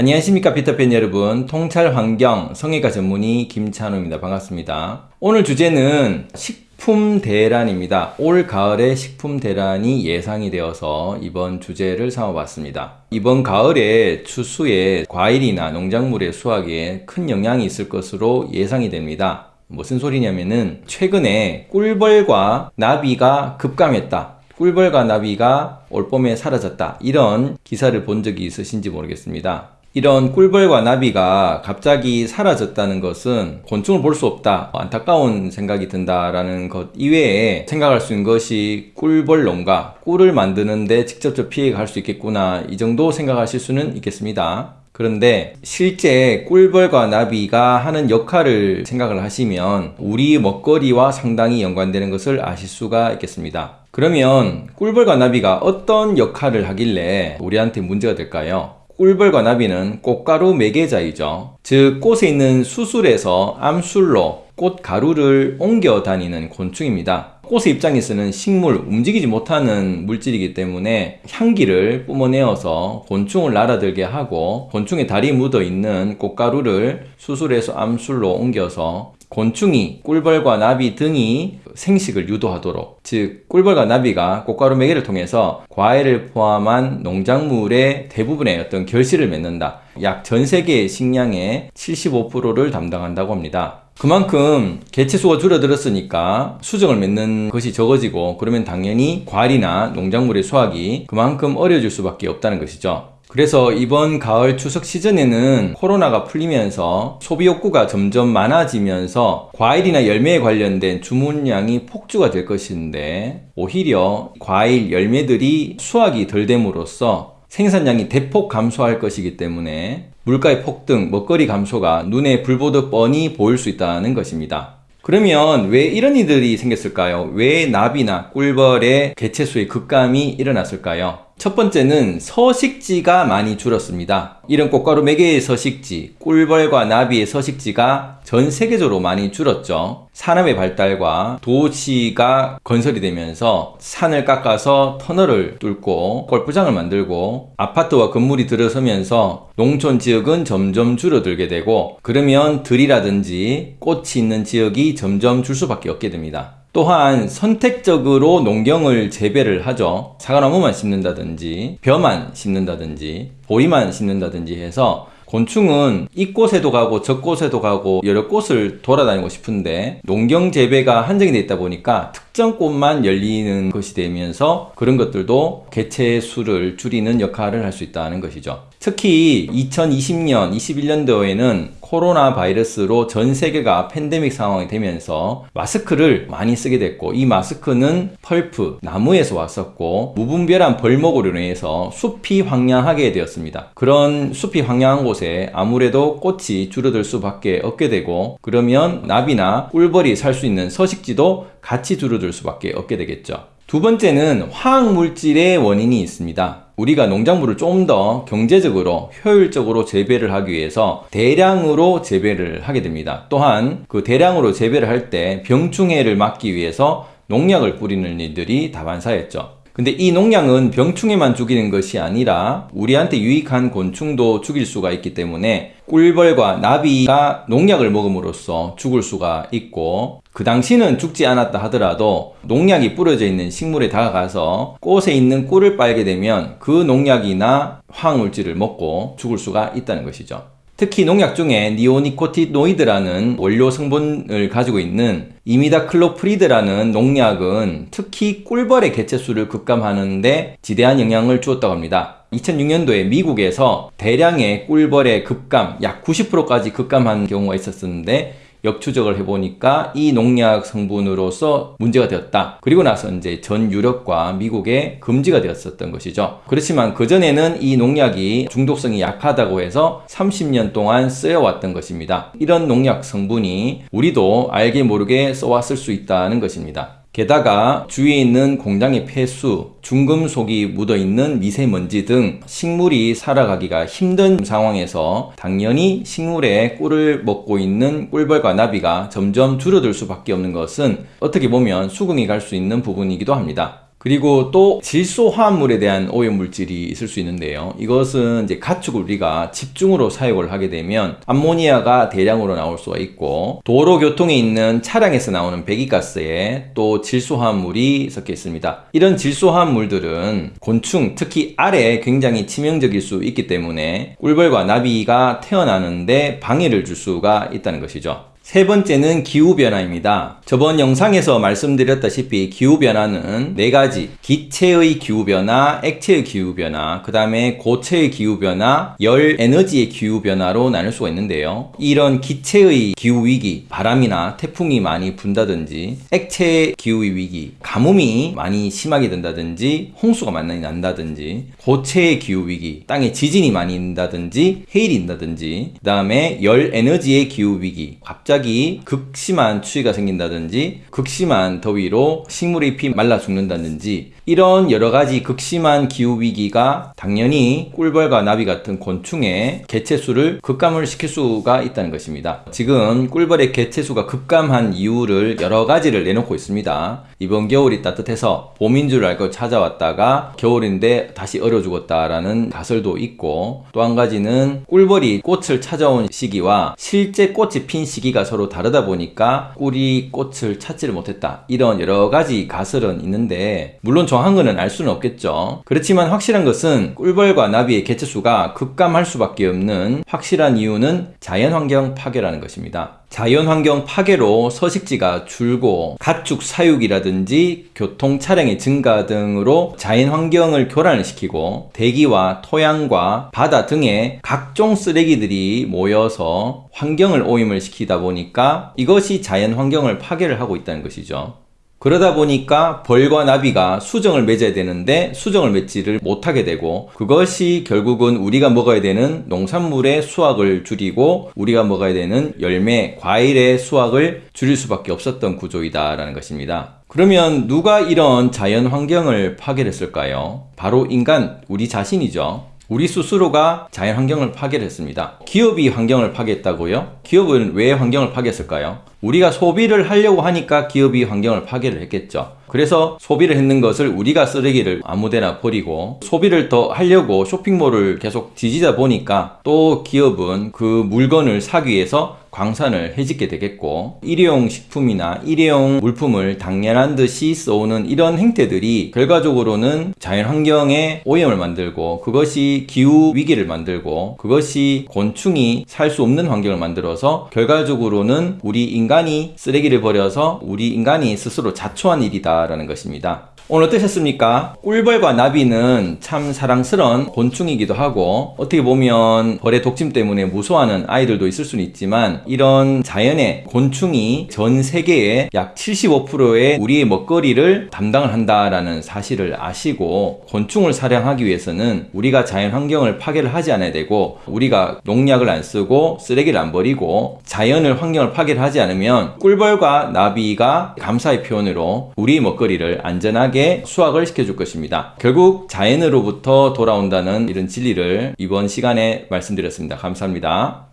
안녕하십니까 피터팬 여러분. 통찰 환경 성형외과 전문의 김찬호입니다. 반갑습니다. 오늘 주제는 식품 대란입니다. 올 가을에 식품 대란이 예상이 되어서 이번 주제를 삼아봤습니다. 이번 가을에 추수에 과일이나 농작물의 수확에 큰 영향이 있을 것으로 예상이 됩니다. 무슨 소리냐면은 최근에 꿀벌과 나비가 급감했다. 꿀벌과 나비가 올봄에 사라졌다. 이런 기사를 본 적이 있으신지 모르겠습니다 이런 꿀벌과 나비가 갑자기 사라졌다는 것은 곤충을 볼 수 없다 안타까운 생각이 든다라는 것 이외에 생각할 수 있는 것이 꿀벌 농가 꿀을 만드는데 직접적 피해가 갈 수 있겠구나 이 정도 생각하실 수는 있겠습니다 그런데 실제 꿀벌과 나비가 하는 역할을 생각을 하시면 우리 먹거리와 상당히 연관되는 것을 아실 수가 있겠습니다 그러면 꿀벌과 나비가 어떤 역할을 하길래 우리한테 문제가 될까요? 꿀벌과 나비는 꽃가루 매개자이죠. 즉 꽃에 있는 수술에서 암술로 꽃가루를 옮겨 다니는 곤충입니다. 꽃의 입장에서는 식물, 움직이지 못하는 물질이기 때문에 향기를 뿜어내어서 곤충을 날아들게 하고 곤충의 다리 묻어 있는 꽃가루를 수술해서 암술로 옮겨서 곤충이 꿀벌과 나비 등이 생식을 유도하도록 즉 꿀벌과 나비가 꽃가루 매개를 통해서 과일을 포함한 농작물의 대부분의 어떤 결실을 맺는다. 약 전 세계 식량의 75%를 담당한다고 합니다. 그만큼 개체수가 줄어들었으니까 수정을 맺는 것이 적어지고 그러면 당연히 과일이나 농작물의 수확이 그만큼 어려질 수밖에 없다는 것이죠 그래서 이번 가을 추석 시즌에는 코로나가 풀리면서 소비 욕구가 점점 많아지면서 과일이나 열매에 관련된 주문량이 폭주가 될 것인데 오히려 과일, 열매들이 수확이 덜 됨으로써 생산량이 대폭 감소할 것이기 때문에 물가의 폭등, 먹거리 감소가 눈에 불보듯 뻔히 보일 수 있다는 것입니다. 그러면 왜 이런 일들이 생겼을까요? 왜 나비나 꿀벌의 개체수의 급감이 일어났을까요? 첫 번째는 서식지가 많이 줄었습니다. 이런 꽃가루 매개의 서식지, 꿀벌과 나비의 서식지가 전 세계적으로 많이 줄었죠. 산업의 발달과 도시가 건설이 되면서 산을 깎아서 터널을 뚫고 골프장을 만들고 아파트와 건물이 들어서면서 농촌 지역은 점점 줄어들게 되고 그러면 들이라든지 꽃이 있는 지역이 점점 줄 수밖에 없게 됩니다. 또한 선택적으로 농경을 재배를 하죠. 사과나무만 심는다든지 벼만 심는다든지 보리만 심는다든지 해서 곤충은 이곳에도 가고 저곳에도 가고 여러 곳을 돌아다니고 싶은데 농경 재배가 한정이 되어 있다 보니까 특정 꽃만 열리는 것이 되면서 그런 것들도 개체 수를 줄이는 역할을 할 수 있다는 것이죠. 특히 2020년, 21년도에는 코로나 바이러스로 전 세계가 팬데믹 상황이 되면서 마스크를 많이 쓰게 됐고 이 마스크는 펄프, 나무에서 왔었고 무분별한 벌목으로 인해서 숲이 황량하게 되었습니다. 그런 숲이 황량한 곳에 아무래도 꽃이 줄어들 수밖에 없게 되고 그러면 나비나 꿀벌이 살 수 있는 서식지도 같이 줄어들 수밖에 없게 되겠죠. 두 번째는 화학물질의 원인이 있습니다. 우리가 농작물을 좀 더 경제적으로 효율적으로 재배를 하기 위해서 대량으로 재배를 하게 됩니다. 또한 그 대량으로 재배를 할 때 병충해를 막기 위해서 농약을 뿌리는 일들이 다반사였죠. 근데 이 농약은 병충해만 죽이는 것이 아니라 우리한테 유익한 곤충도 죽일 수가 있기 때문에 꿀벌과 나비가 농약을 먹음으로써 죽을 수가 있고 그 당시는 죽지 않았다 하더라도 농약이 뿌려져 있는 식물에 다가가서 꽃에 있는 꿀을 빨게 되면 그 농약이나 화학물질을 먹고 죽을 수가 있다는 것이죠. 특히 농약 중에 니오니코티노이드라는 원료 성분을 가지고 있는 이미다클로프리드라는 농약은 특히 꿀벌의 개체수를 급감하는데 지대한 영향을 주었다고 합니다. 2006년도에 미국에서 대량의 꿀벌의 급감, 약 90%까지 급감한 경우가 있었는데 역추적을 해보니까 이 농약 성분으로서 문제가 되었다. 그리고 나서 이제 전 유럽과 미국에 금지가 되었었던 것이죠. 그렇지만 그전에는 이 농약이 중독성이 약하다고 해서 30년 동안 쓰여왔던 것입니다. 이런 농약 성분이 우리도 알게 모르게 써왔을 수 있다는 것입니다. 게다가 주위에 있는 공장의 폐수, 중금속이 묻어있는 미세먼지 등 식물이 살아가기가 힘든 상황에서 당연히 식물의 꿀을 먹고 있는 꿀벌과 나비가 점점 줄어들 수밖에 없는 것은 어떻게 보면 수긍이 갈 수 있는 부분이기도 합니다. 그리고 또 질소 화합물에 대한 오염 물질이 있을 수 있는데요. 이것은 이제 가축을 우리가 집중으로 사용을 하게 되면 암모니아가 대량으로 나올 수가 있고 도로 교통에 있는 차량에서 나오는 배기가스에 또 질소 화합물이 섞여 있습니다. 이런 질소 화합물들은 곤충, 특히 알에 굉장히 치명적일 수 있기 때문에 꿀벌과 나비가 태어나는데 방해를 줄 수가 있다는 것이죠. 세 번째는 기후변화입니다. 저번 영상에서 말씀드렸다시피 기후변화는 네 가지, 기체의 기후변화, 액체의 기후변화, 그 다음에 고체의 기후변화, 열 에너지의 기후변화로 나눌 수가 있는데요. 이런 기체의 기후위기, 바람이나 태풍이 많이 분다든지, 액체 기후위기, 가뭄이 많이 심하게 된다든지, 홍수가 많이 난다든지, 고체의 기후위기, 땅에 지진이 많이 난다든지, 해일이 난다든지, 그 다음에 열 에너지의 기후위기, 갑자기 갑자기 극심한 추위가 생긴다든지 극심한 더위로 식물의 잎이 말라 죽는다든지 이런 여러 가지 극심한 기후 위기가 당연히 꿀벌과 나비 같은 곤충의 개체수를 급감을 시킬 수가 있다는 것입니다. 지금 꿀벌의 개체수가 급감한 이유를 여러 가지를 내놓고 있습니다. 이번 겨울이 따뜻해서 봄인 줄 알고 찾아왔다가 겨울인데 다시 얼어 죽었다라는 가설도 있고 또 한 가지는 꿀벌이 꽃을 찾아온 시기와 실제 꽃이 핀 시기가 서로 다르다 보니까 꿀이 꽃을 찾지를 못했다. 이런 여러 가지 가설은 있는데 물론 정확한 거는 알 수는 없겠죠. 그렇지만 확실한 것은 꿀벌과 나비의 개체수가 급감할 수밖에 없는 확실한 이유는 자연환경 파괴라는 것입니다. 자연환경 파괴로 서식지가 줄고 가축 사육이라든지 교통 차량의 증가 등으로 자연환경을 교란을 시키고 대기와 토양과 바다 등의 각종 쓰레기들이 모여서 환경을 오염을 시키다 보니까 이것이 자연환경을 파괴를 하고 있다는 것이죠. 그러다 보니까 벌과 나비가 수정을 맺어야 되는데 수정을 맺지를 못하게 되고 그것이 결국은 우리가 먹어야 되는 농산물의 수확을 줄이고 우리가 먹어야 되는 열매, 과일의 수확을 줄일 수밖에 없었던 구조이다라는 것입니다. 그러면 누가 이런 자연 환경을 파괴했을까요? 바로 인간, 우리 자신이죠. 우리 스스로가 자연 환경을 파괴했습니다. 기업이 환경을 파괴했다고요? 기업은 왜 환경을 파괴했을까요? 우리가 소비를 하려고 하니까 기업이 환경을 파괴를 했겠죠. 그래서 소비를 했는 것을 우리가 쓰레기를 아무데나 버리고 소비를 더 하려고 쇼핑몰을 계속 뒤지다 보니까 또 기업은 그 물건을 사기 위해서 광산을 해짓게 되겠고 일회용 식품이나 일회용 물품을 당연한 듯이 써오는 이런 행태들이 결과적으로는 자연환경에 오염을 만들고 그것이 기후 위기를 만들고 그것이 곤충이 살 수 없는 환경을 만들어서 결과적으로는 우리 인간이 쓰레기를 버려서 우리 인간이 스스로 자초한 일이다 라는 것입니다. 오늘 어떠셨습니까? 꿀벌과 나비는 참 사랑스러운 곤충이기도 하고 어떻게 보면 벌의 독침 때문에 무서워하는 아이들도 있을 수는 있지만 이런 자연의 곤충이 전 세계의 약 75%의 우리의 먹거리를 담당을 한다라는 사실을 아시고 곤충을 사냥하기 위해서는 우리가 자연 환경을 파괴를 하지 않아야 되고 우리가 농약을 안 쓰고 쓰레기를 안 버리고 자연을 환경을 파괴를 하지 않으면 꿀벌과 나비가 감사의 표현으로 우리 먹거리를 안전하게 건강하게 수확을 시켜줄 것입니다. 결국 자연으로부터 돌아온다는 이런 진리를 이번 시간에 말씀드렸습니다. 감사합니다.